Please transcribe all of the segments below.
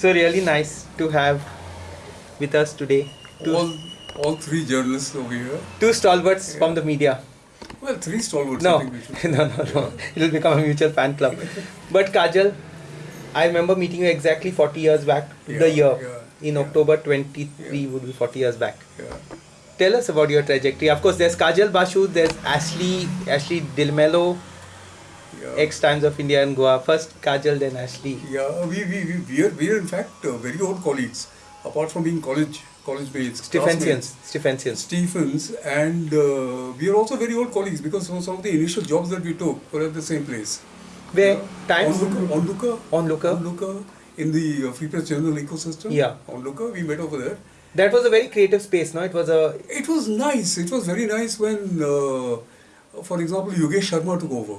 So really nice to have with us today two, All, all three journalists over here. two stalwarts from the media. Well, three stalwarts. I No, think we should- no, no, no. It'll become a mutual fan club. But Kajal, I remember meeting you exactly 40 years back. Yeah, the year yeah, in yeah. October 23 Yeah. would be 40 years back. Yeah. Tell us about your trajectory. Of course, there's Kajal Basu, there's Ashley, Ashley D'Mello, Yeah. X Times of India and Goa. First Kajal, then Ashley. Yeah, we, we, we, we, are, we are in fact uh, very old colleagues, apart from being college college mates. Stephensians. Stephensians. Stephens, and uh, we are also very old colleagues because some some of the initial jobs that we took were at the same place. Where? Yeah. Times? Onlooker, Onlooker, Onlooker. Onlooker, in the uh, Free Press Journal ecosystem. Yeah. Onlooker, we met over there. That was a very creative space, no? It was a. It was nice. It was very nice when, uh, for example, Yogesh Sharma took over.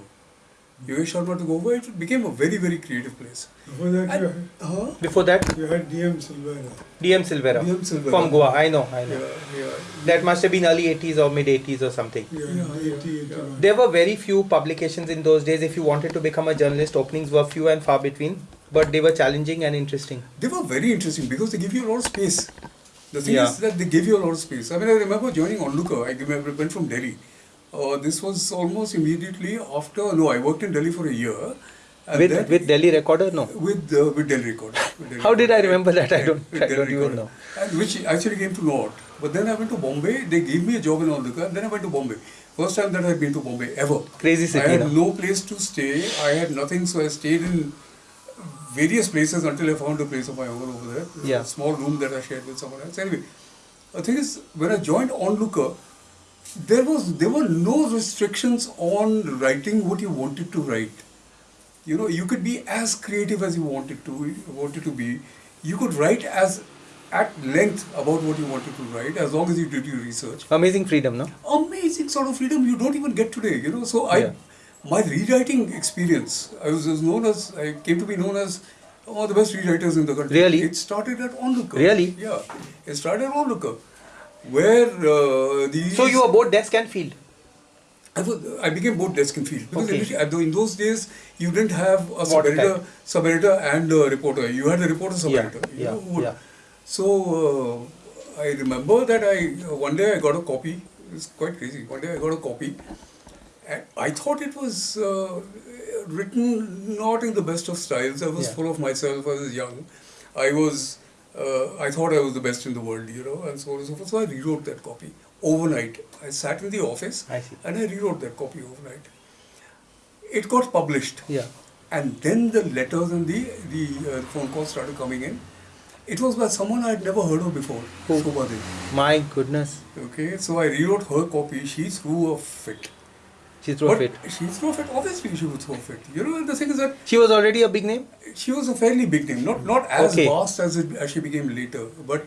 Yogesh Sharma took over. It became a very, very creative place. Before that, you had, huh? Before that, you had DM Silveira. DM Silveira. DM Silveira. From Goa. I know, I know. Yeah, yeah. That must have been early 80s or mid 80s or something. Yeah, Yeah, 80, yeah, There were very few publications in those days. If you wanted to become a journalist, openings were few and far between, but they were challenging and interesting. They were very interesting because they give you a lot of space. The thing Yeah. is that they give you a lot of space. I mean, I remember joining Onlooker. I remember- went from Delhi. Uh, this was almost immediately after. No, I worked in Delhi for a year. With then- with Delhi Recorder, no. with uh, with Delhi Recorder. With Delhi How did I remember that? I don't- I don't even know. And which actually came to naught. But then I went to Bombay. They gave me a job in Onlooker, and then I went to Bombay. First time that I've been to Bombay ever. Crazy city, I had no? no place to stay. I had nothing, so I stayed in various places until I found a place of my own over there. Yeah. A small room that I shared with someone else. Anyway, the thing is, when I joined Onlooker, there was there were no restrictions on writing what you wanted to write. You know, you could be as creative as you wanted to wanted to be. You could write as at length about what you wanted to write as long as you did your research. Amazing freedom, no? Amazing sort of freedom you don't even get today. You know, so I Yeah. my rewriting experience. I was, was known as I came to be known as one of the best rewriters in the country. Really? It started at Onlooker. Really? Yeah. It started at Onlooker, where uh, the So you were both desk and field. I, was, I became both desk and field because Okay. in those days you didn't have a What sub-editor, sub-editor and a reporter. You had a reporter sub-editor. you yeah, know, yeah. So uh, I remember that I one day I got a copy. It's quite crazy. One day I got a copy, and I thought it was uh, written not in the best of styles. I was Yeah. full of myself. I was young. I was. Uh, I thought I was the best in the world, you know, and so on and so forth. So I rewrote that copy overnight. I sat in the office I and I rewrote that copy overnight. It got published, Yeah. and then the letters and the the uh, phone calls started coming in. It was by someone I had never heard of before, Who? Shobha. My goodness. Okay, so I rewrote her copy. She threw a fit. She threw a but fit. She threw a fit. Obviously, she would throw a fit. You know, the thing is that She was already a big name? she was a fairly big name. Not not as Okay. vast as it as she became later, but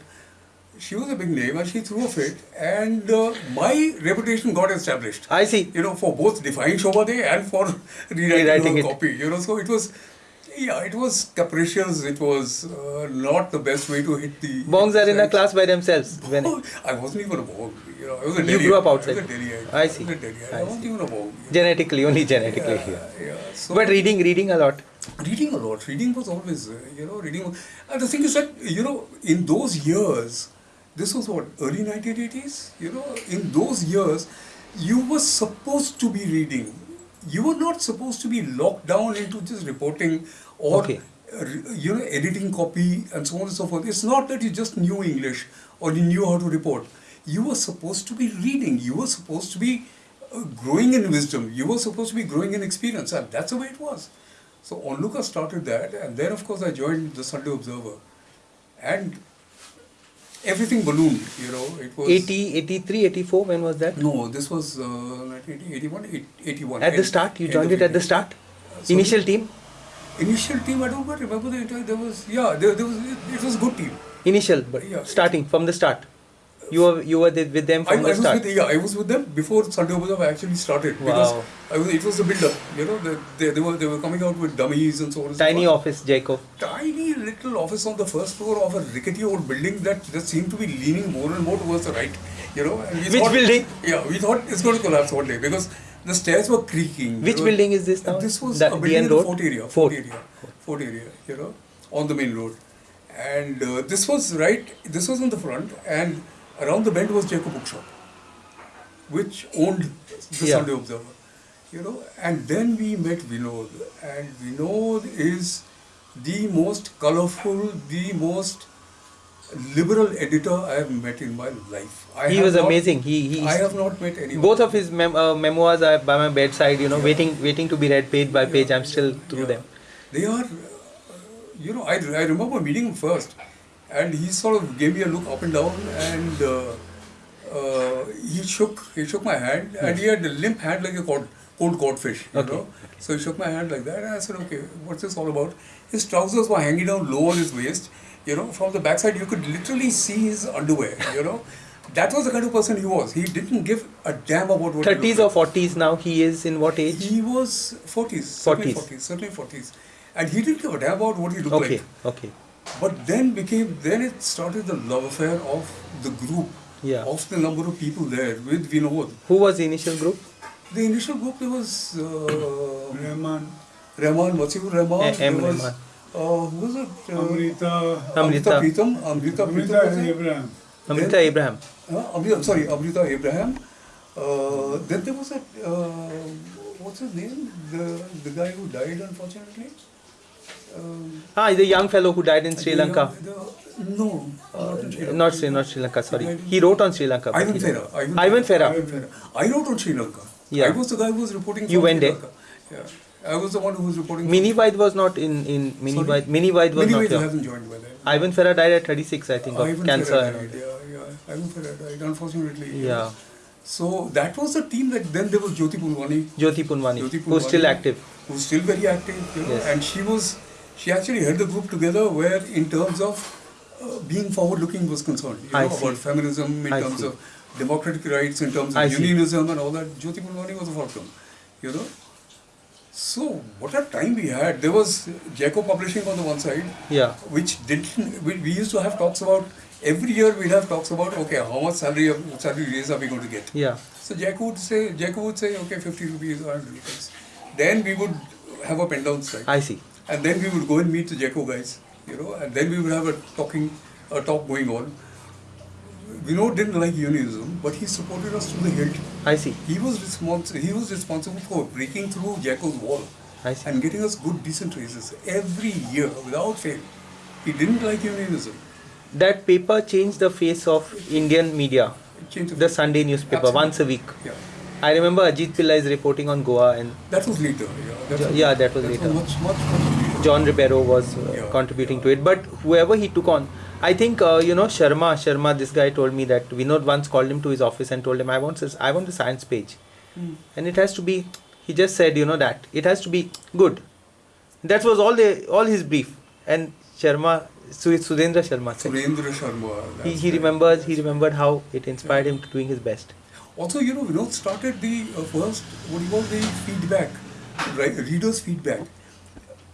she was a big name, and she threw a fit. And uh, my reputation got established. I see. you know, for both defying Shobha De and for rewriting, Rewriting her copy. You know, so it was, yeah, it was capricious. It was uh, not the best way to hit the. Bongs are in a class by themselves. When Oh, I wasn't even a bong. You know, I was a You grew up outside. I was a Delhi. I see. I was a. I, I wasn't even a bong. genetically, only genetically. Yeah, Yeah. yeah. So, But reading, reading a lot. reading a lot. Reading was always, uh, you know, reading. was- And the thing is that, you know, in those years, this was what, early 1980s? You know, in those years, you were supposed to be reading. You were not supposed to be locked down into just reporting or, Okay. uh, you know, editing copy and so on and so forth. It's not that you just knew English or you knew how to report. You were supposed to be reading. You were supposed to be uh, growing in wisdom. You were supposed to be growing in experience. And that's the way it was. So Onlooker started that, and then of course I joined the Sunday Observer, and everything ballooned. You know, it was 80, 83, 84, when was that? No, this was uh, 1981, 81. At the start? You joined it at the 80. start? sorry? Initial team? Initial team, I don't quite remember the entire. There was yeah, there, there was it, was good team. Initial, but Yeah. starting from the start. You were you were with them I, from I the was start. with yeah, I was with them before Sunday Observer actually started Wow. because I was, it was the build-up. You know, the, they, they were they were coming out with dummies and so on. Tiny so forth. office, Jacob. tiny little office on the first floor of a rickety old building that just seemed to be leaning more and more towards the right. You know, and we Which thought- building? Yeah, we thought it's going to collapse one day because the stairs were creaking. Which building is this now? This was The a building in the Road? Fort area. Fort. Fort area. Fort area. You know, on the main road. And uh, this was right, this was in the front, and around the bend was Jaico Bookshop, which owned the Yeah. Sunday Observer. You know, and then we met Vinod, and Vinod is the most colorful, the most liberal editor I have met in my life. I he was not- amazing. He he. I have not met anyone. both of his mem- uh, memoirs are by my bedside. You know, Yeah. waiting waiting to be read page by page. I'm still through Yeah. them. They are, uh, you know, I, I remember meeting him first, and he sort of gave me a look up and down, and uh, uh, he shook he shook my hand, and he had a limp hand like a cod, cold codfish, you Okay. know. So he shook my hand like that, and I said, okay, what's this all about? His trousers were hanging down low on his waist, you know. From the backside, you could literally see his underwear, you know. That was the kind of person he was. He didn't give a damn about what. he looked Thirties or forties now. He is in what age? He was 40s, certainly 40s. 40s, certainly 40s. And he didn't give a damn about what he looked Okay, like. okay. Okay. But then became, then it started the love affair of the group, Yeah. of the number of people there with Vinod. Who was the initial group? The initial group, there was uh, Rahman, Rahman, Wasiur Rahman, Eh, M. was, Rahman. Uh, who was it? Uh, Amrita, Amrita. Pritam, Amrita. Amrita? Abraham. Amrita Abraham. Uh, sorry, Amrita Abraham. Uh, then there was a, uh, what's his name? The, the guy who died, unfortunately. Um, Ah, the young fellow who died in Sri Lanka. the- no, not Sri Lanka. Not Sri, not Sri Lanka. Sorry, he wrote on Sri Lanka. Ivan he- Ferra. Ivan Ferra. Ivan Ferra. I wrote on Sri Lanka. Yeah. I was the guy who was reporting. You went there? Yeah. I was the one who was reporting. Mini Vaid was not in in Mini? Vaid. Mini Vaid was Many not here. hasn't joined by then. Ivan Fera died at 36, I think, of Ivan cancer. Died, yeah, yeah. Ivan Fera died, unfortunately. Yeah, So that was the team that then there was Jyoti Punwani. Jyoti Punwani, Jyoti Punwani who's still active. who's still very active, you know, Yes. and she was, she actually held the group together where in terms of uh, being forward-looking was concerned, you I know, see. about feminism, in I terms see. of democratic rights, in terms of I see. unionism and all that. Jyoti Punwani was a forefront, you know. So what a time we had. There was Jaico Publishing on the one side, Yeah, which didn't, we, we used to have talks about, every year we'd have talks about, okay, how much salary, salary raise are we going to get? yeah. So Jack would say, Jack would say, okay, 50 rupees or 100 rupees. Then we would have a pen down strike. I see. And then we would go and meet the Jaico guys, you know, and then we would have a talking, a talk going on. Vinod didn't like unionism, but he supported us to the hilt. I see. He was responsible. He was responsible for breaking through Jaico's wall I see. and getting us good, decent raises every year without fail. He didn't like unionism. That paper changed the face of Indian media. It changed The Sunday newspaper Absolutely. once a week. Yeah, I remember Ajit Pillai is reporting on Goa and that was later. Yeah, that Yeah, that was that later. much, much, much later. John Ribeiro was uh, Yeah. contributing to it. But whoever he took on, I think uh, you know Sharma. Sharma, this guy told me that Vinod once called him to his office and told him, "I want this. I want the science page, Hmm. and it has to be." He just said, "You know that it has to be good." That was all the all his brief. And Sharma, Su- Sudhendra Sharma said Surendra Sharma. he, he right. remembers he remembered how it inspired him to doing his best. Also, you know, Vinod started the uh, first, what do you call the feedback, right, readers' feedback.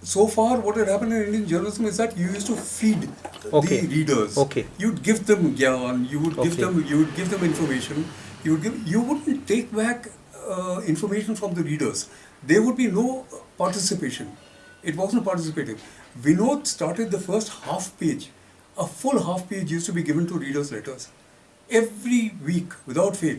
So far, what had happened in Indian journalism is that you used to feed Okay. the readers. Okay. You'd give them gyan, you would give Okay. them, you would give them information. You would give, you wouldn't take back uh, information from the readers. There would be no participation. It wasn't participative. Vinod started the first half page. A full half page used to be given to readers' letters every week without fail.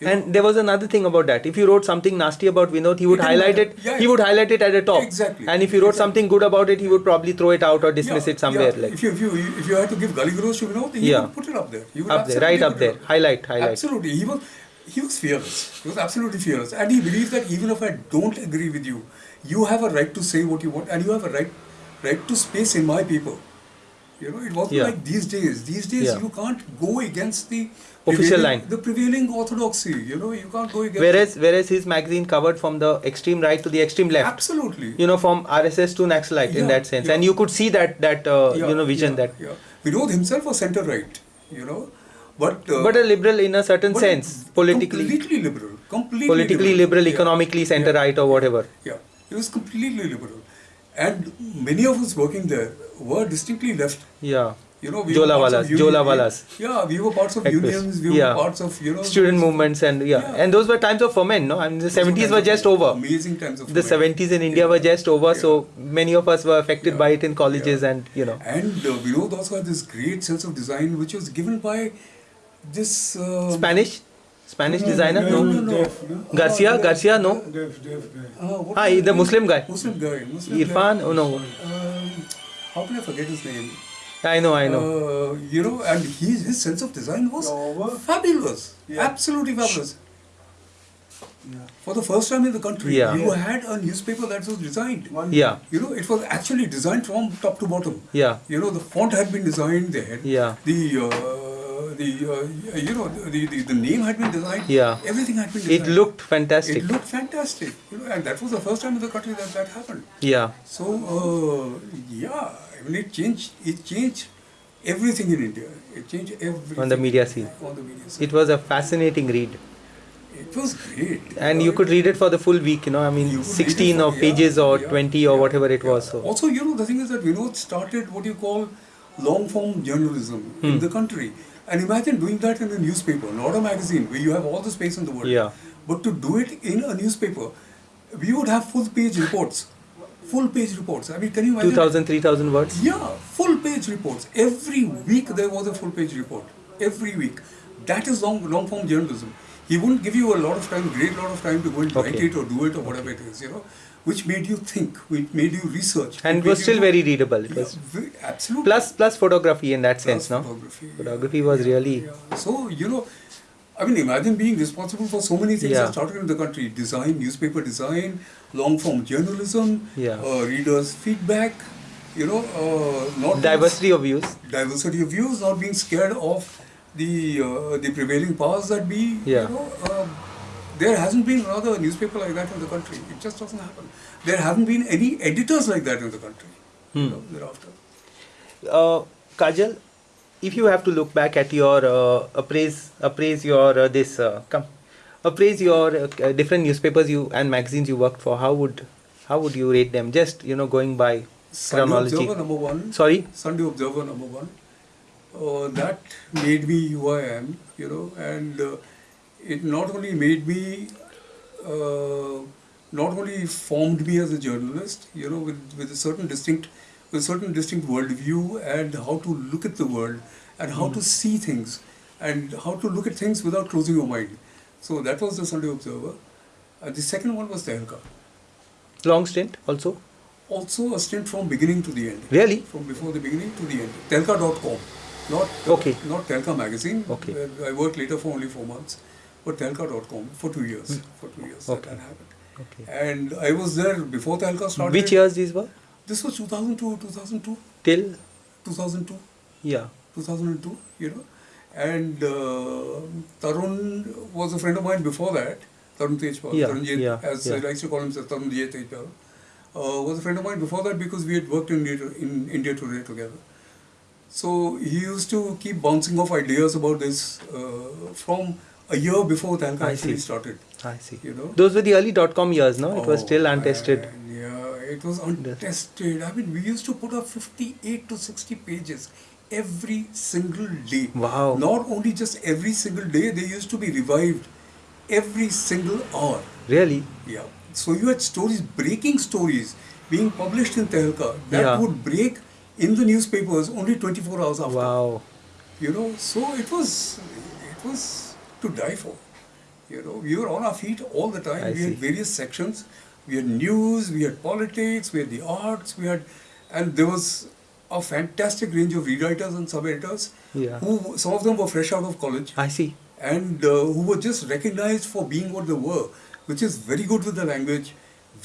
You know? And there was another thing about that. If you wrote something nasty about Vinod, he would It highlight it. Yeah, he would highlight it at the top. Exactly. And if you wrote Exactly. something good about it, he would probably throw it out or dismiss Yeah, it somewhere. yeah. Like if you if you if you had to give Gully Gross to Vinod, he Yeah. would put it up there. He would up there, right up there. Highlight, highlight. Absolutely, he was he was fearless. He was absolutely fearless, and he believed that even if I don't agree with you, you have a right to say what you want, and you have a right right to space in my paper. You know, it wasn't Yeah. like these days. These days, you can't go against the Official line. the prevailing orthodoxy. You know, you can't go against. Whereas, whereas his magazine covered from the extreme right to the extreme left. absolutely, You know, from RSS to Naxalite in that sense, yeah. and you could see that that uh, Yeah, you know vision yeah, that. yeah. Vinod himself was centre right. You know, but uh, But a liberal in a certain sense, politically, completely liberal, completely politically liberal, Yeah. economically center Yeah. right or whatever. Yeah, he was completely liberal, and many of us working there were distinctly left. Yeah, You know, we were parts Jholawalas, of uni- Jholawalas. Yeah, we were parts of Activists. unions. We were Yeah. parts of you know student movements and yeah. Yeah. and those were times of ferment no i mean the 70s were just over Amazing times of the ferment. 70s in india were just over Yeah. so many of us were affected Yeah. by it in colleges Yeah. and you know And uh, Vinod also had this great sense of design, which was given by this uh, spanish spanish designer no, no, no, no. garcia Uh, garcia no Deaf, deaf guy. Uh, what ah was he- his the muslim guy Muslim guy. Muslim irfan Guy. oh no Um, how can I forget his name? I know i know Uh, you know, and his his sense of design was Over. fabulous, Yeah. absolutely fabulous. Yeah. For the first time in the country, Yeah. you had a newspaper that was designed. One yeah You know, it was actually designed from top to bottom. yeah You know, the font had been designed there. Yeah. The uh, the uh, you know the, the the name had been designed. Yeah. Everything had been it looked fantastic It looked fantastic. You know, and that was the first time in the country that that happened. yeah So uh, yeah, It changed. It changed everything in India. It changed everything On the media scene. On the media scene. it was a fascinating read It was great. and you could read it for the full week you know i mean You could read it 16 for- or yeah, pages or yeah, 20 or yeah, whatever it was so Also, you know, the thing is that Vinod started what you call long form journalism in Hmm. the country. And imagine doing that in a newspaper, not a magazine, where you have all the space in the world. Yeah. But to do it in a newspaper, we would have full page reports. Full page reports. I mean, can you imagine? 2000 3000 words Yeah, full page reports. Every week there was a full page report. Every week. That is long long form journalism. He wouldn't give you a lot of time, great lot of time to go and write it or do it or whatever it is, you know, which made you think, which made you research. and it was still do- very readable it was absolutely. plus plus photography in that Plus sense no photography. photography was Yeah, really yeah. So, you know, I mean, imagine being responsible for so many things Yeah. that started in the country design, newspaper design, long form journalism, Yeah. uh, readers' feedback, you know, uh, not diversity of views diversity of views, not being scared of the uh, the prevailing powers that be. Yeah. You know, um, there hasn't been another newspaper like that in the country. It just doesn't happen. There haven't been any editors like that in the country. Hmm. You know, thereafter. uh, Kajal, if you have to look back at your uh, appraise appraise your uh, this uh, come appraise your uh, uh, different newspapers you and magazines you worked for, how would how would you rate them? Just you know going by Sunday chronology. Observer number one. Sorry. Sunday Observer number one. Uh, that made me who I am, you know, and uh, it not only made me, uh, not only formed me as a journalist, you know, with, with a certain distinct, a certain distinct worldview and how to look at the world and how to see things and how to look at things without closing your mind. So that was the Sunday Observer. Uh, the second one was Tehelka. Long stint also. Also a stint from beginning to the end Really? from before the beginning to the end. Tehelka.com, not Okay. not Tehelka magazine. Okay. I worked later for only four months, but Tehelka.com for two years. For two years Hmm. Okay. that happened. Okay. And I was there before Tehelka started. Which years these were? This was 2002, 2002, Till 2002, yeah. 2002. You know, and uh, Tarun was a friend of mine before that. Tarun Tejpal, Yeah, Tarun J, yeah, as yeah. I like to call himself, Tarun Tejpal, uh, was a friend of mine before that because we had worked in India, in India Today together. So he used to keep bouncing off ideas about this uh, from a year before Tehelka I actually see. started. I see. You know? Those were the early dot com years, no? It was Oh, still untested. It was untested. I mean, we used to put up 58 to 60 pages every single day. Wow. Not only just every single day, they used to be revived every single hour. Really? Yeah. So you had stories, breaking stories, being published in Tehelka that Yeah. would break in the newspapers only 24 hours after. Wow. You know, so it was, it was to die for. You know, we were on our feet all the time. I we see. had various sections. We had news, we had politics, we had the arts, we had, and there was a fantastic range of rewriters and sub-editors. Yeah. Who some of them were fresh out of college I see. and uh, who were just recognized for being what they were, which is very good with the language,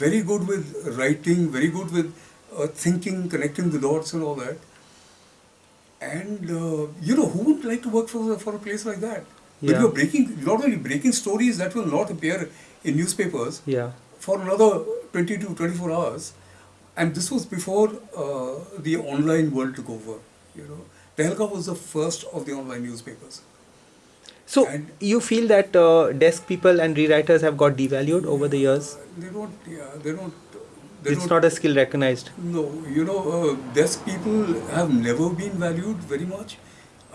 very good with writing, very good with uh, thinking, connecting the dots, and all that. And uh, you know, who would like to work for for a place like that? But you're breaking not only breaking stories that will not appear in newspapers Yeah. For another 20 to 24 hours, and this was before uh, the online world took over. You know, Tehelka was the first of the online newspapers. So And- you feel that uh, desk people and rewriters have got devalued over the years? They don't, yeah, they don't, They it's don't- not a skill recognized. No, you know, uh, desk people have never been valued very much.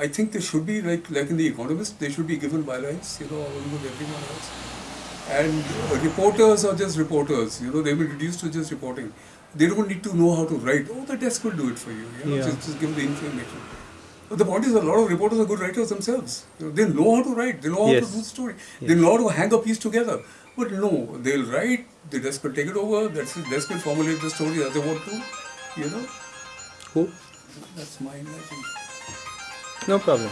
I think they should be like like in the Economist, they should be given bylines, you know, along with everyone else. And reporters are just reporters, you know, they've been reduced to just reporting. They don't need to know how to write. Oh, the desk will do it for you. you know, Yeah. just, just give the information. But the point is, a lot of reporters are good writers themselves. You know, they know how to write. They know how Yes. to do the story. Yes. They know how to hang a piece together. But no, they'll write. The desk will take it over. That's it. Desk will formulate the story as they want to. You know, Who? that's my imagine. No problem.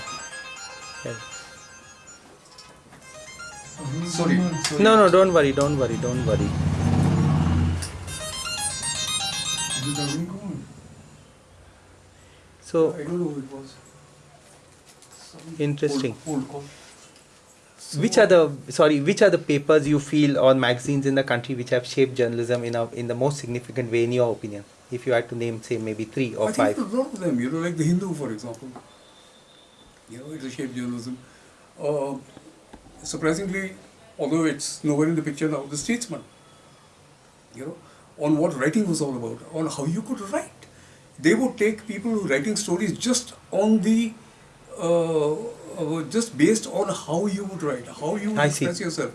Yeah. Sorry. sorry. No, no, don't worry, don't worry, don't worry. Did the ring on? So I don't know who it was. Interesting. Old, old call. Which are the sorry? Which are the papers you feel or magazines in the country which have shaped journalism in a, in the most significant way, in your opinion? If you had to name, say, maybe three or I five. think a lot of them, you know, like the Hindu, for example. You know, it's a shaped journalism. Uh, surprisingly, although it's nowhere in the picture now, the Statesman. You know, on what writing was all about, on how you could write. They would take people who writing stories just on the, uh, uh, just based on how you would write, how you would I see. express yourself.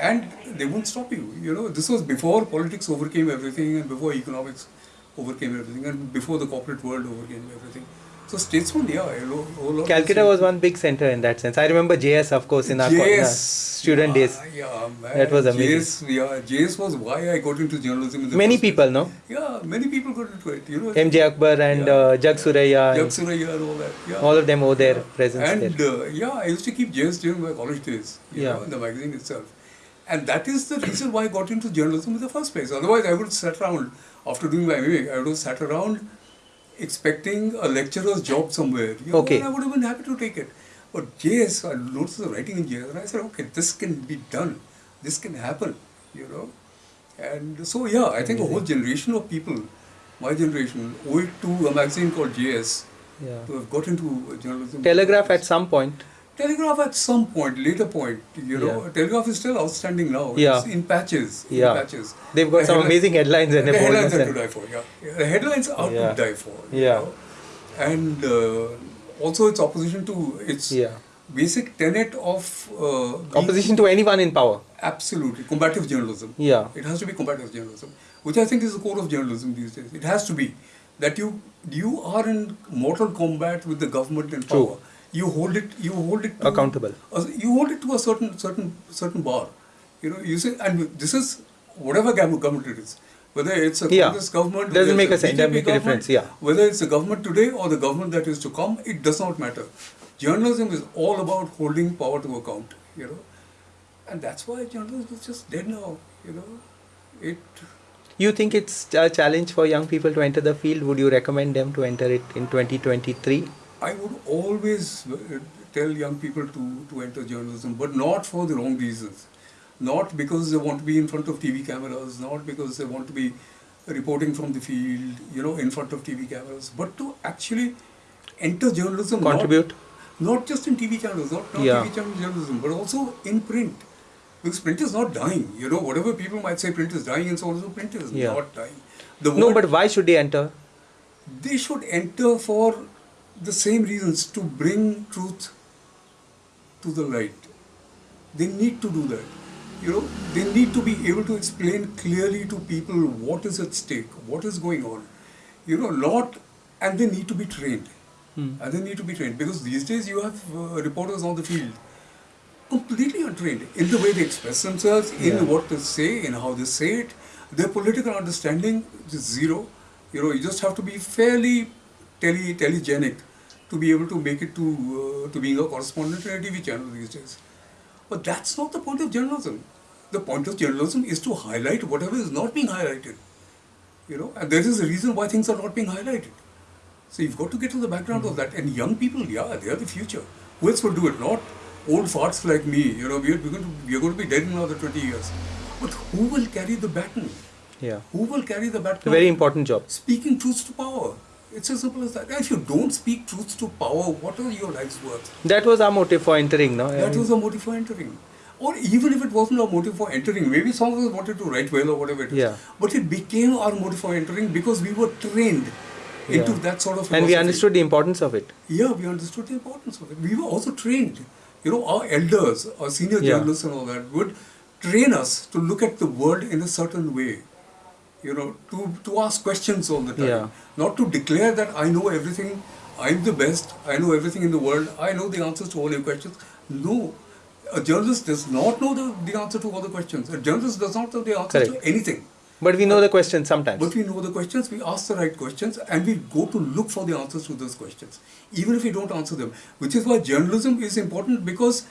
And they won't stop you. You know, this was before politics overcame everything and before economics overcame everything and before the corporate world overcame everything. So statesman, yeah, a lo- whole Calcutta was one big center in that sense. I remember JS, of course, in our JS, student days. Yeah, yeah, man. That was amazing. JS, yeah, JS was why I got into journalism. In the Many first place. people, no? Yeah, many people got into it. You know, MJ Akbar and Yeah. uh, Jug Suraiya, and Suraiya and all that. Yeah. all of them owe their presence and there. uh, yeah, I used to keep JS during my college days. You Yeah. know, in the magazine itself. And that is the reason why I got into journalism in the first place. Otherwise, I would have sat around after doing my MA. I would have sat around expecting a lecturer's job somewhere. You know, Okay. and I would have been happy to take it. But JS, I noticed the writing in JS, and I said, okay, this can be done. This can happen. You know. And so yeah, I think a whole generation of people, my generation, owe it to a magazine called JS Yeah. to have got into journalism. Telegraph at some point. Telegraph at some point, later point, you know, Yeah. Telegraph is still outstanding now. Yeah. It's in patches. in Yeah. patches. They've got The some amazing headlines and The headlines are to die for, yeah. yeah. The headlines are Yeah. to die for. Yeah. know. And uh, also its opposition to its Yeah. basic tenet of uh, Opposition to anyone in power. absolutely combative journalism. Yeah. It has to be combative journalism, which I think is the core of journalism these days. It has to be that you you are in mortal combat with the government and True. power. You hold it. You hold it to, Accountable. you hold it to a certain certain certain bar. You know. You say, and this is whatever government it is. Whether it's a Yeah. Congress government, Doesn't make a sense, doesn't make a difference, yeah. Whether it's the government today or the government that is to come, it does not matter. Journalism is all about holding power to account. You know, and that's why journalism is just dead now. You know, it You think it's a challenge for young people to enter the field? Would you recommend them to enter it in 2023? I would always uh, tell young people to, to enter journalism, but not for the wrong reasons. Not because they want to be in front of TV cameras, not because they want to be reporting from the field, you know, in front of TV cameras, but to actually enter journalism. Contribute? Not, just in TV channels, not, not Yeah. TV channel journalism, but also in print. Because print is not dying. You know, whatever people might say print is dying and so on, so print is Yeah. not dying. The No, but why should they enter? they should enter for the same reasons to bring truth to the light. They need to do that. You know, they need to be able to explain clearly to people what is at stake, what is going on. You know, lot, and they need to be trained. Hmm. And they need to be trained because these days you have uh, reporters on the field completely untrained in the way they express themselves, in Yeah. what they say, in how they say it. Their political understanding is zero. You know, you just have to be fairly tele telegenic to be able to make it to uh, to being a correspondent in a TV channel these days. But that's not the point of journalism. The point of journalism is to highlight whatever is not being highlighted. You know, and there is a reason why things are not being highlighted. So you've got to get to the background of that. And young people, yeah, they are the future. Who else will do it? Not old farts like me. You know, we're, we're, going to, we're going to be dead in another 20 years. But who will carry the baton? Yeah. Who will carry the baton? A very important job. Speaking truth to power. It's as simple as that. If you don't speak truth to power, what are your lives worth? That was our motive for entering, no? That was our motive for entering. Or even if it wasn't our motive for entering, maybe some of us wanted to write well or whatever it is. Yeah. But it became our motive for entering because we were trained into Yeah. that sort of And we understood the importance of it. Yeah, we understood the importance of it. We were also trained. You know, our elders, our senior Yeah. journalists and all that would train us to look at the world in a certain way. You know, to, to ask questions all the time. Yeah. Not to declare that I know everything, I'm the best, I know everything in the world, I know the answers to all your questions. No. A journalist does not know the, the answer to all the questions. A journalist does not know the answer Correct. to anything. But we know the questions sometimes. But we know the questions, we ask the right questions, and we go to look for the answers to those questions, even if we don't answer them. Which is why journalism is important because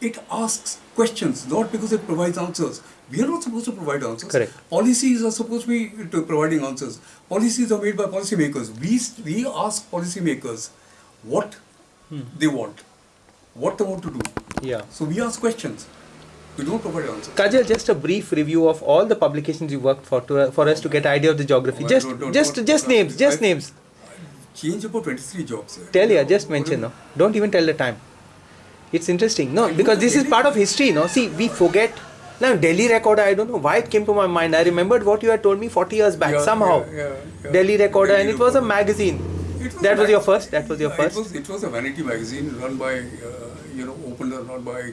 it asks questions, not because it provides answers. We are not supposed to provide answers. Correct. Policies are supposed to be to providing answers. Policies are made by policymakers. We we ask policymakers what hmm. they want, what they want to do. Yeah. So we ask questions. We don't provide answers. Kajal, just a brief review of all the publications you worked for to, for us to get idea of the geography. Oh, just don't- don't- just don't- just names, just I- names. Change about 23 jobs. Tell ya, just mention no. Don't even tell the time. It's interesting. No, because this is part of history, no. See, we forget. Now Delhi Recorder, I don't know why it came to my mind. I remembered what you had told me 40 years back Yeah, somehow. yeah, yeah, yeah. Delhi Recorder, and it was a magazine. Was That a was your first. That was your Yeah, first. It was, it was a vanity magazine run by, uh, you know, opened and run by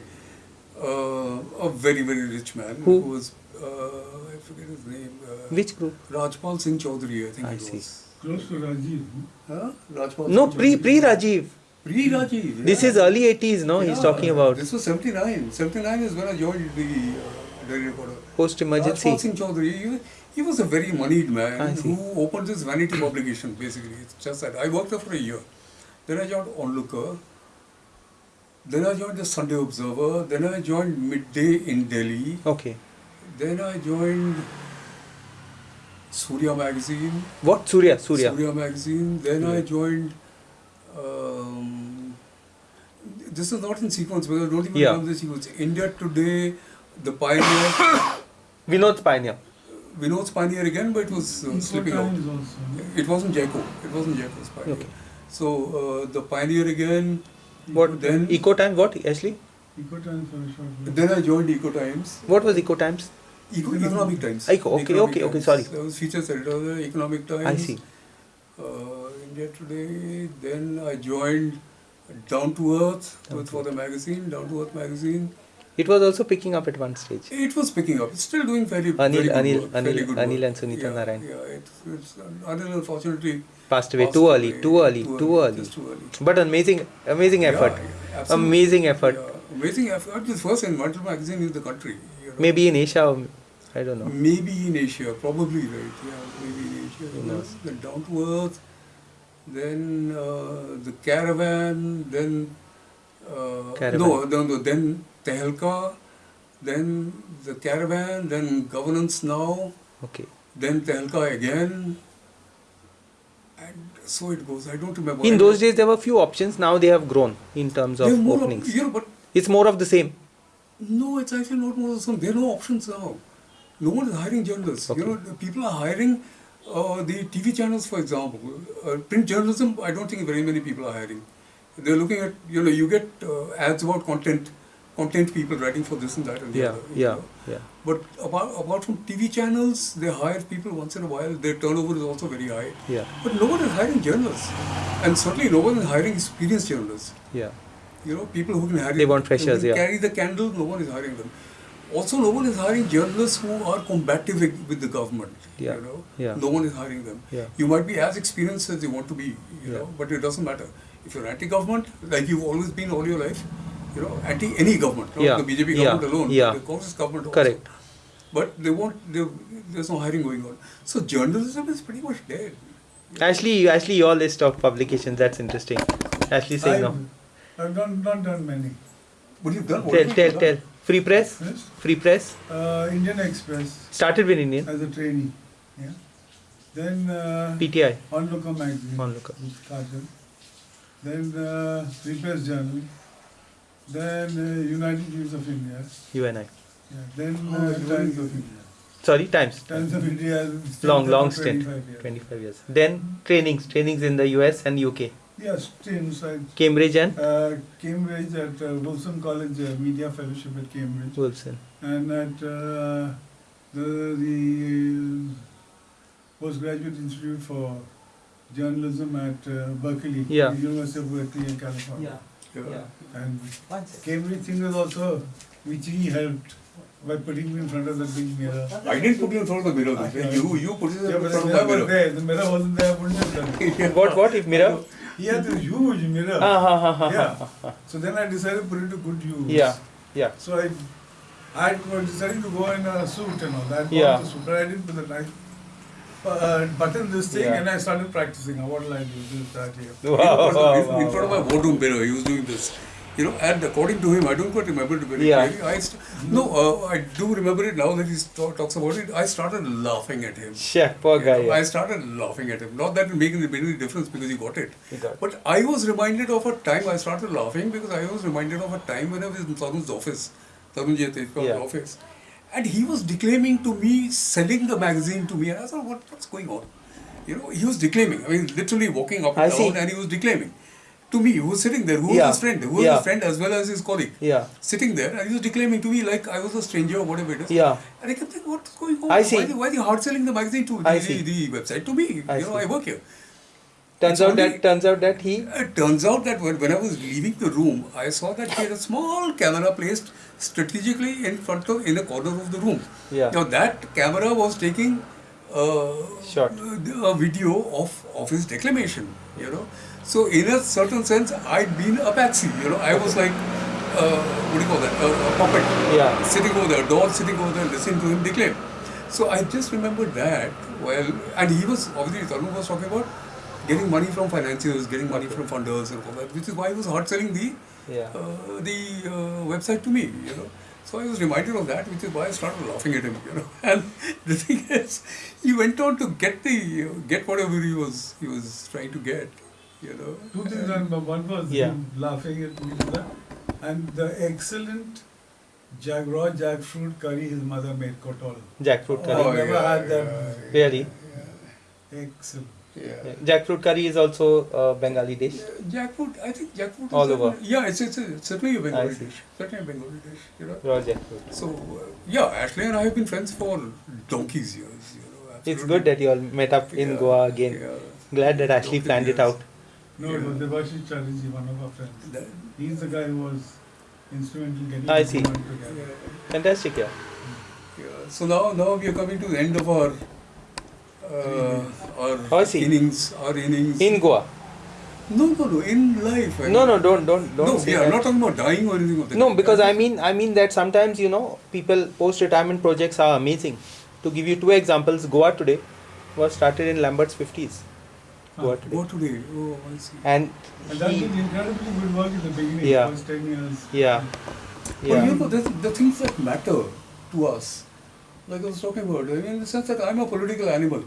uh, a very, very rich man Who? was, uh, I forget his name. Uh, Which group? Rajpal Singh Chaudhary, I think I it see. was. Close to Rajiv. huh? Huh? Rajpal No, Singh pre Chaudhary. pre Rajiv. Pre Rajiv. This yeah. is early 80s, no? He's Yeah, talking about This was 79. 79 is when I joined the uh, Daily Recorder. post Rajpal emergency. Singh Chaudhary, he, he was a very moneyed man who opened this vanity publication basically. It's just that. I worked there for a year. Then I joined Onlooker. Then I joined the Sunday Observer. Then I joined Midday in Delhi. Okay. Then I joined Surya magazine. What? Surya. Surya. Surya magazine. Then I joined. Um, this is not in sequence because I don't even Yeah. know the sequence. India Today, The Pioneer. Vinod Pioneer. Vinod's Pioneer again, but it was uh, slipping out. Also. It wasn't Jacko. It wasn't Jacko's Pioneer. Okay. So uh, the Pioneer again. What? Then Eco Time? What? Ashley? Eco Times for a short while. then I joined Eco Times. What was Eco Times? Eco, Economic Times. Eco, okay, Economic okay, okay, sorry. I was features editor of the Economic Times. I see. Uh, India Today. Then I joined Down to Earth Down for the magazine. Down to Earth magazine. It was also picking up at one stage. It was picking up. It's still doing very, Anil- very good Anil- work. Anil- very good Anil work. and Sunita yeah, Narayan. Yeah, it's, it's, Anil unfortunately Passed away passed too early, away too early, too early. just too early. But amazing, amazing effort. Yeah. Amazing effort. Yeah, amazing effort. The first environmental magazine in the country. You know. Maybe in Asia, or I don't know. Maybe in Asia, probably right. Yeah, maybe in Asia. Knows? Then Down to Earth, then uh, the Caravan, then uh, Caravan. no, no, no, then Tehelka, then the Caravan, then Governance Now, Okay. then Tehelka again, and so it goes. I don't remember. In those days, there were few options. Now they have grown in terms of openings. you know, but It's more of the same. No, it's actually not more of the same. There are no options now. No one is hiring journalists. Okay. You know, people are hiring uh, the TV channels, for example. Uh, print journalism, I don't think very many people are hiring. They're looking at, you know, you get uh, ads about content, content people writing for this and that and the Yeah, other. yeah, know. yeah. But apart, apart from TV channels, they hire people once in a while. Their turnover is also very high. Yeah, But no one is hiring journalists. And certainly no one is hiring experienced journalists. yeah. You know, people who can carry, They want freshers, yeah. carry the candle, no one is hiring them. Also, no one is hiring journalists who are combative with with the government. Yeah, You know, yeah. no one is hiring them. Yeah. You might be as experienced as you want to be, you Yeah. know, but it doesn't matter. If you're anti-government, like you've always been all your life, you know, anti any government, not Yeah, the BJP yeah, government alone, yeah. the Congress government also. Correct. But they want, they, there's no hiring going on. So journalism is pretty much dead. Ashley, Ashley, your list of publications. That's interesting. Actually, saying no. I've, I've done, not done many. But you've done what Tell, tell, tell. Free press. Yes. Free press. Uh, Indian Express Started with Indian. as a trainee. Yeah. Then uh, PTI. Onlooker magazine. Onlooker. with Kajal. Then uh, Repress Journal. Then uh, United News of India. You and I. Yeah. Then Oh, uh, United Times News of of India. Sorry, times. Times of India. Long, long stint. 25 years. 25 years. Then trainings. Trainings in the US and UK. Yeah, streams. I Cambridge and uh, Cambridge at uh, Wolfson College uh, Media Fellowship at Cambridge, Wolfson. and at uh, the the postgraduate institute for journalism at uh, Berkeley, Yeah. University of Berkeley in California. Yeah. And One second. Cambridge thing was also which he helped by putting me in front of the big mirror. I didn't put you in front of the mirror. You you put it in Yeah, but front the of my mirror was mirror. there. The mirror wasn't there. I wouldn't have done it. What what if mirror? He had this huge mirror. Ha, ha, ha, Yeah. So then I decided to put it to good use. Yeah. Yeah. So I, I decided to go in a suit and all that. Yeah. The suit, but I didn't put the knife. Uh, button this thing Yeah. and I started practicing. What will I do? This, that, here. Wow, in, front wow, of, in front of my boardroom mirror, he was doing this. You know, and according to him, I don't quite remember it very Yeah. clearly. I st- no, uh, I do remember it now that he talks about it. I started laughing at him. Shit, poor You guy. know, I started laughing at him. Not that it made any difference because he got it. He got. But I was reminded of a time, I started laughing because I was reminded of a time when I was in Tarun's office, Tarun Jayateshwar's Yeah. office. And he was declaiming to me, selling the magazine to me. And I thought, what, what's going on? You know, he was declaiming. I mean, literally walking up I and see. down and he was declaiming. To me, who was sitting there, who was Yeah. his friend, who was Yeah. his friend as well as his colleague. Yeah. Sitting there and he was declaiming to me like I was a stranger or whatever it is. Yeah. And I kept thinking, what's going on? I see. Why, why are they hard selling the magazine to the, the, the website? To me, I you know, see. I work here. Turns It's out only- that turns out that he It turns out that when, when I was leaving the room, I saw that he had a small camera placed strategically in front of, in a corner of the room. Yeah. Now that camera was taking uh, Shot. a video of, of his declamation, you know. So in a certain sense, I'd been a patsy, you know. I was like, uh, what do you call that, a, a puppet. Yeah. Sitting over there, a doll sitting over there, listening to him declaim. So I just remembered that, well, and he was, obviously, Tarun was talking about getting money from financiers, getting money from funders and all that, which is why he was hard selling the Yeah. uh, the uh, website to me, you know. So I was reminded of that, which is why I started laughing at him, you know. And the thing is, he went on to get the uh, get whatever he was he was trying to get, you know. Two things. And one was Yeah. him laughing at me, for and the excellent jag raw jackfruit curry his mother made kotol. jackfruit curry. Oh, Oh, never yeah, had that. yeah, Really? Excellent. Yeah. Yeah. Jackfruit curry is also a Bengali dish. Jackfruit, I think jackfruit. is All a- over. Yeah, it's, it's, a, certainly a Bengali I see. dish. Certainly a Bengali dish, you know. Raw jackfruit. So uh, yeah, Ashley and I have been friends for donkeys years, you know. It's good that you all met up in Yeah, Goa again. yeah. Glad that Ashley planned it out. No, Yeah. it was Devashish Chatterjee, one of our friends. That- He's the guy who was instrumental in getting I the see. together. yeah. Fantastic, yeah. Yeah. So now, now we are coming to the end of our uh, our Oh, innings. Our innings. In Goa. no, no, no. In life. I No, mean. no, don't, don't, don't no, say we are that. not talking about dying or anything of that. No, because I mean, I mean that sometimes you know, people post-retirement projects are amazing. To give you two examples, Goa today was started in Lambert's 50s. Ah, today. Go today. Oh, I see. And And that he, did incredibly good work in the beginning, Yeah. first 10 years. yeah, Well, you know, the, the things that matter to us, like I was talking about, I mean, in the sense that I'm a political animal.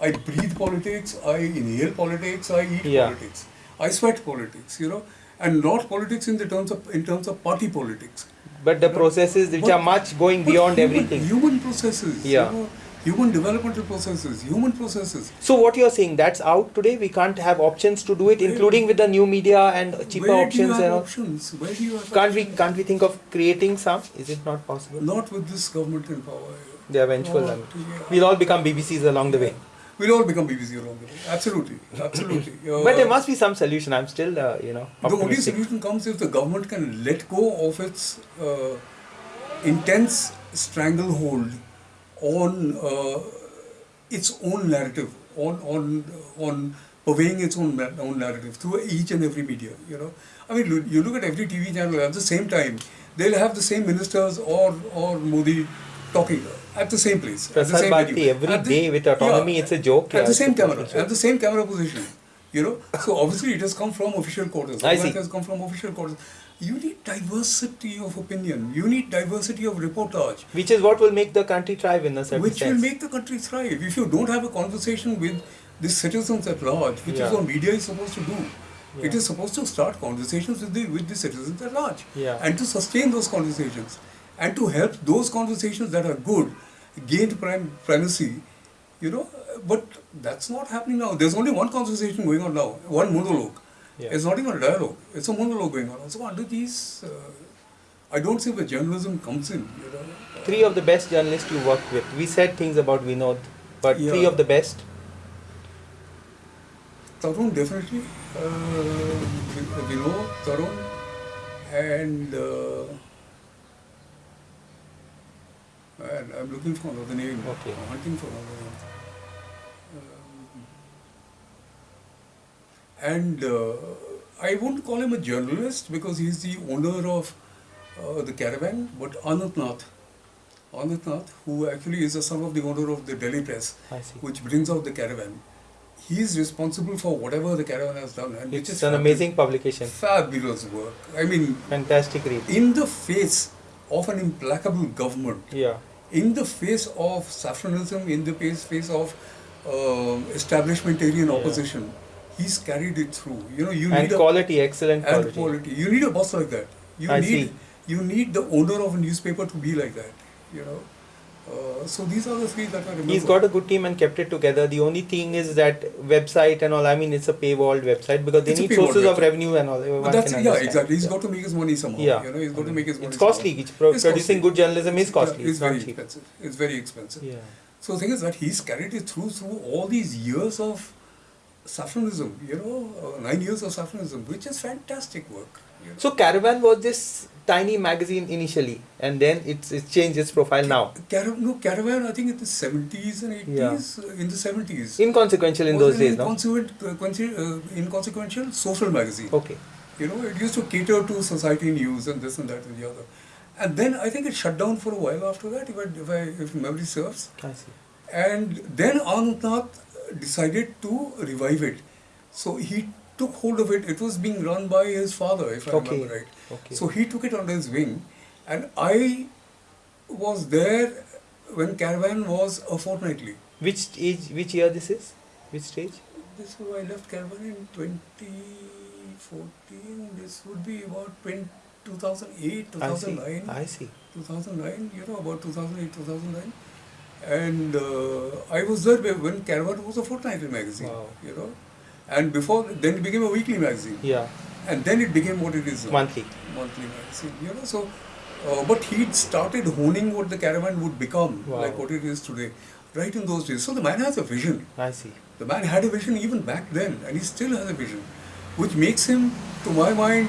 I breathe politics, I inhale politics, I eat Yeah. politics, I sweat politics, you know, and not politics in the terms of in terms of party politics. but the processes which But- are much going beyond human, everything. Human processes, Yeah. you know, human developmental processes, human processes. So what you're saying, that's out today. We can't have options to do it, including with the new media and cheaper Where do you options and options? Where do you have Can't we can't we think of creating some? Is it not possible? Not with this government in power. The eventual. Not, I yeah. We'll all become BBCs along the way. We'll all become BBC along the way. Absolutely, absolutely. Uh, But there must be some solution. I'm still, uh, you know, Optimistic. The only solution comes if the government can let go of its uh, intense stranglehold on uh, its own narrative, on on on purveying its own own narrative through each and every media. You know, I mean, you look at every TV channel at the same time, they'll have the same ministers or or Modi talking at the same place. at the same Bharati venue. every the- day with autonomy, yeah, it's a joke. At yeah, the same camera, at the same camera position. You know, so obviously it has come from official quarters. I see. that has come from official quarters. You need diversity of opinion. You need diversity of reportage, Which is what will make the country thrive in a certain which will make the country thrive. If you don't have a conversation with the citizens at large, which is what media is supposed to do, it Yeah. is supposed to start conversations with the with the citizens at large, Yeah. and to sustain those conversations, and to help those conversations that are good gain prim- primacy. You know, but that's not happening now. There's only one conversation going on now, one monologue. Yeah. It's not even a dialogue. It's a monologue going on. So under these, uh, I don't see where journalism comes in. You know. Three of the best journalists you worked with. We said things about Vinod, but three of the best. Tarun definitely. Uh, Vinod, Tarun, and uh, and I'm looking for another name. Okay. I'm hunting for another name. And uh, I won't call him a journalist because he's the owner of uh, the caravan, but Anant Nath. Anant Nath, who actually is the son of the owner of the Delhi Press, which brings out the caravan. He is responsible for whatever the caravan has done, and which It's is an amazing publication. fabulous work. I mean, Fantastic read. in the face of an implacable government, Yeah. in the face of saffronism, in the face, face of um establishmentarian Yeah. opposition, he's carried it through. You know, you And need a quality, excellent and quality. quality. You need a boss like that. You I need see. you need the owner of a newspaper to be like that. You know. Uh, so these are the three that I remember. He's got a good team and kept it together. The only thing is that website and all. I mean, it's a paywalled website because they It's need sources of revenue and all. But that's yeah, understand. exactly. He's Yeah. got to make his money somehow. Yeah. You know, he's got to make his money. It's costly. It's pro- It's producing costly. good journalism is costly. Yeah, it's it's very cheap. expensive. It's very expensive. Yeah. So the thing is that he's carried it through through all these years of saffronism, you know, nine years of saffronism, which is fantastic work. You know. So Caravan was this tiny magazine initially, and then it's it's changed its profile now. Cara- no, Caravan, I think in the 70s and 80s, uh, in the 70s. Inconsequential in those days, no? uh, uh, inconsequential social magazine. Okay. You know, it used to cater to society news and this and that and the other. And then I think it shut down for a while after that, if, I, if, I, if memory serves. I see. And then Anant Nath decided to revive it. So he took hold of it. It was being run by his father, if I Okay. remember right. Okay. So he took it under his wing. And I was there when Caravan was a fortnightly. Which age? Which year this is? Which stage? This was I left Caravan in 2014. This would be about 20, 2008, I see. 2009. I see. 2009, you know, about 2008, 2009. And uh, I was there when Caravan was a fortnightly magazine, Wow. you know. And before, then it became a weekly magazine. Yeah. And then it became what it is now. Monthly. Monthly magazine, you know. So, uh, but he'd started honing what the Caravan would become, Wow. like what it is today, right in those days. So the man has a vision. I see. The man had a vision even back then, and he still has a vision, which makes him, to my mind,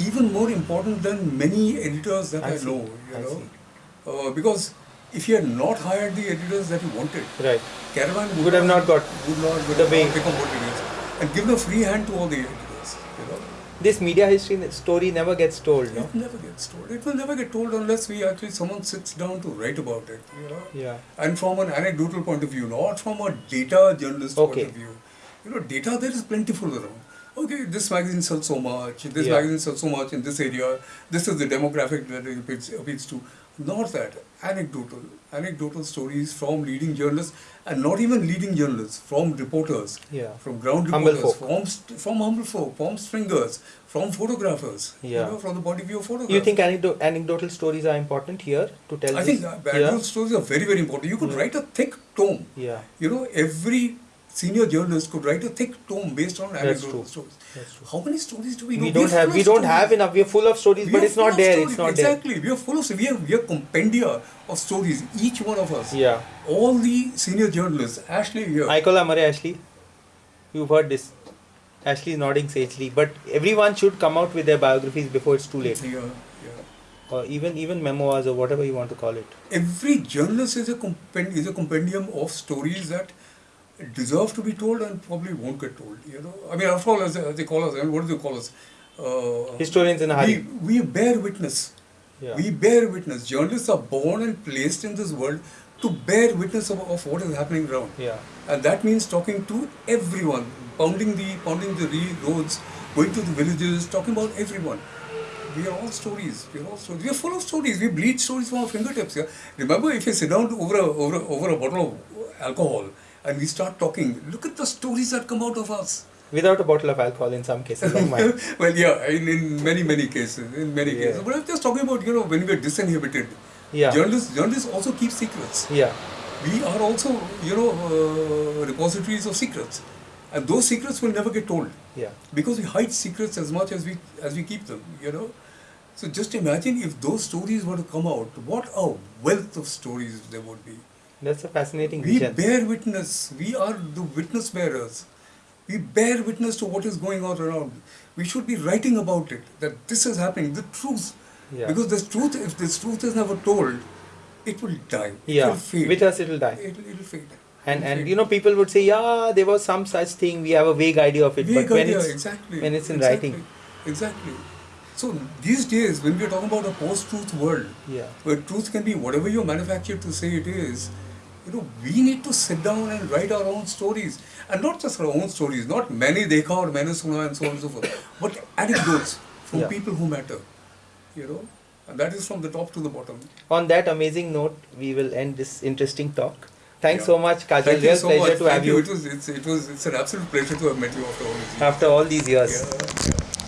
even more important than many editors that I I, know. You I know, uh, because if he had not hired the editors that he wanted, Right. Caravan would, Would have not got would not, would the have become what it is, and given a free hand to all the editors. You know, This media history story never gets told, no? it never gets told. It will never get told unless we actually someone sits down to write about it. You know, Yeah. and from an anecdotal point of view, not from a data journalist Okay. point of view. You know, data there is plentiful around. Okay, this magazine sells so much, this Yeah. magazine sells so much in this area, this is the demographic that it appeals, appeals to. Not that. Anecdotal. Anecdotal stories from leading journalists, and not even leading journalists, from reporters, Yeah. from ground reporters, from, from humble folk, from stringers, from photographers, Yeah. you know, from the point of view of photographers. You think anecdo- anecdotal stories are important here to tell I this? think anecdotal stories are very, very important. You could Yeah. write a thick tome Yeah. you know, every senior journalists could write a thick tome based on anecdotal stories. That's true. How many stories do we know? We don't have we don't stories. have enough. We are full of stories, We but it's not there. stories. It's not there. exactly. We are full of we are we are compendia of stories. Each one of us. Yeah. All the senior journalists. Ashley here. I call Amare Ashley. You've heard this. Ashley is nodding sagely. But everyone should come out with their biographies before it's too late. Yeah, yeah. Or even even memoirs or whatever you want to call it. Every journalist is a compend- is a compendium of stories that deserve to be told and probably won't get told. You know, I mean, after all, as, they call us, I mean, what do they call us? Uh, Historians in a we, hurry. we bear witness. Yeah. We bear witness. Journalists are born and placed in this world to bear witness of, of what is happening around. Yeah. And that means talking to everyone, pounding the pounding the re- roads, going to the villages, talking about everyone. We are all stories. We are all stories. We are full of stories. We bleed stories from our fingertips. Yeah? Remember, if you sit down over a, over a, over a bottle of alcohol and we start talking, look at the stories that come out of us. Without a bottle of alcohol in some cases like well, yeah, in, in many many cases, in many Yeah. cases. But I'm just talking about you know when we are disinhibited. Yeah. Journalists journalists also keep secrets. Yeah. We are also you know uh, repositories of secrets. and those secrets will never get told Yeah. because we hide secrets as much as we as we keep them. You know. So just imagine if those stories were to come out, what a wealth of stories there would be. That's a fascinating We vision. bear witness. We are the witness bearers. We bear witness to what is going on around. We should be writing about it. That this is happening. The truth. Yeah. Because this truth, if this truth is never told, it will die. It yeah. will fade. With us, it'll die. It'll, it'll fade. and It'll and fade. you know people would say yeah there was some such thing we have a vague idea of it Vague but when idea, it's exactly. when it's in exactly, writing Exactly. So these days, when we're talking about a post-truth world, yeah where truth can be whatever you're manufactured to say it is, you know, we need to sit down and write our own stories. And not just our own stories, not many dekha or many suna and so on and so forth, but anecdotes from Yeah. people who matter, you know. And that is from the top to the bottom. on that amazing note we will end this interesting talk thanks Yeah. so much kajal Thank you real so pleasure much. to have Thank you It was, it's, it was, it's an absolute pleasure to have met you after all these years. after all these years yeah.